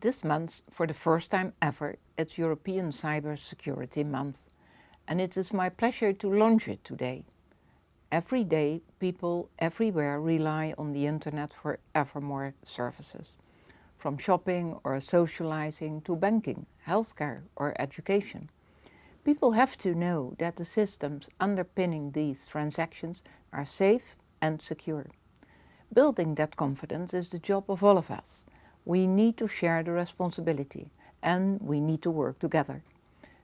This month, for the first time ever, it's European Cyber Security Month and it is my pleasure to launch it today. Every day, people everywhere rely on the internet for ever more services. From shopping or socializing to banking, healthcare or education. People have to know that the systems underpinning these transactions are safe and secure. Building that confidence is the job of all of us we need to share the responsibility and we need to work together.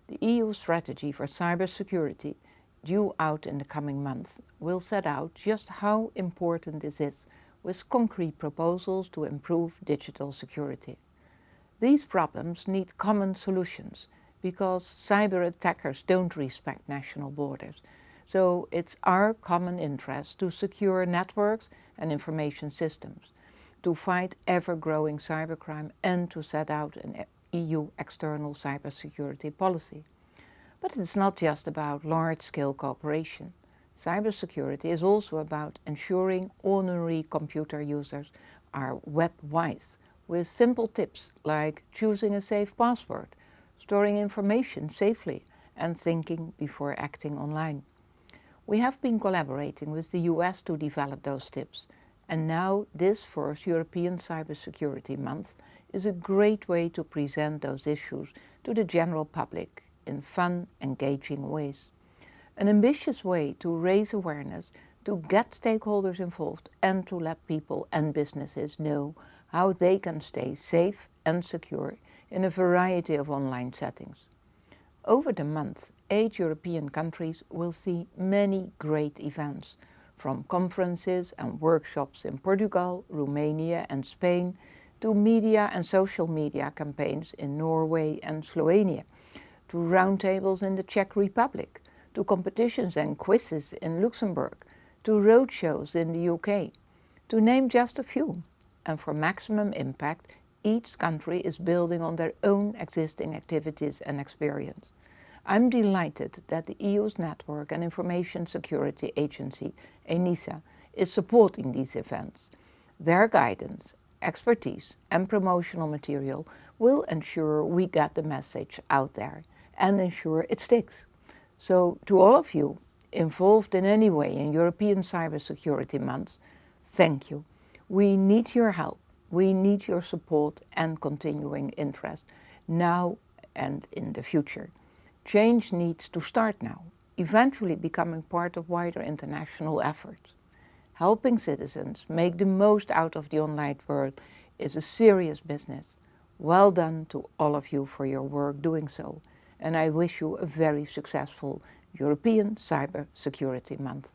The EU strategy for cybersecurity, due out in the coming months, will set out just how important this is with concrete proposals to improve digital security. These problems need common solutions because cyber attackers don't respect national borders. So it's our common interest to secure networks and information systems to fight ever-growing cybercrime and to set out an EU external cybersecurity policy. But it's not just about large-scale cooperation. Cybersecurity is also about ensuring ordinary computer users are web-wise with simple tips like choosing a safe password, storing information safely and thinking before acting online. We have been collaborating with the US to develop those tips and now this first European Cybersecurity Month is a great way to present those issues to the general public in fun, engaging ways. An ambitious way to raise awareness, to get stakeholders involved and to let people and businesses know how they can stay safe and secure in a variety of online settings. Over the month, eight European countries will see many great events from conferences and workshops in Portugal, Romania and Spain to media and social media campaigns in Norway and Slovenia, to roundtables in the Czech Republic, to competitions and quizzes in Luxembourg, to roadshows in the UK, to name just a few. And for maximum impact, each country is building on their own existing activities and experience. I'm delighted that the EU's Network and Information Security Agency, ENISA, is supporting these events. Their guidance, expertise and promotional material will ensure we get the message out there and ensure it sticks. So to all of you involved in any way in European Cybersecurity Month, thank you. We need your help. We need your support and continuing interest now and in the future. Change needs to start now, eventually becoming part of wider international efforts. Helping citizens make the most out of the online world is a serious business. Well done to all of you for your work doing so. And I wish you a very successful European Cyber Security Month.